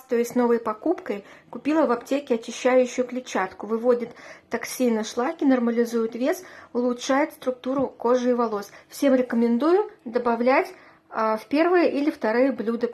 Хвастаюсь новой покупкой, купила в аптеке очищающую клетчатку. Выводит токсины, шлаки, нормализует вес, улучшает структуру кожи и волос. Всем рекомендую добавлять а, в первые или вторые блюда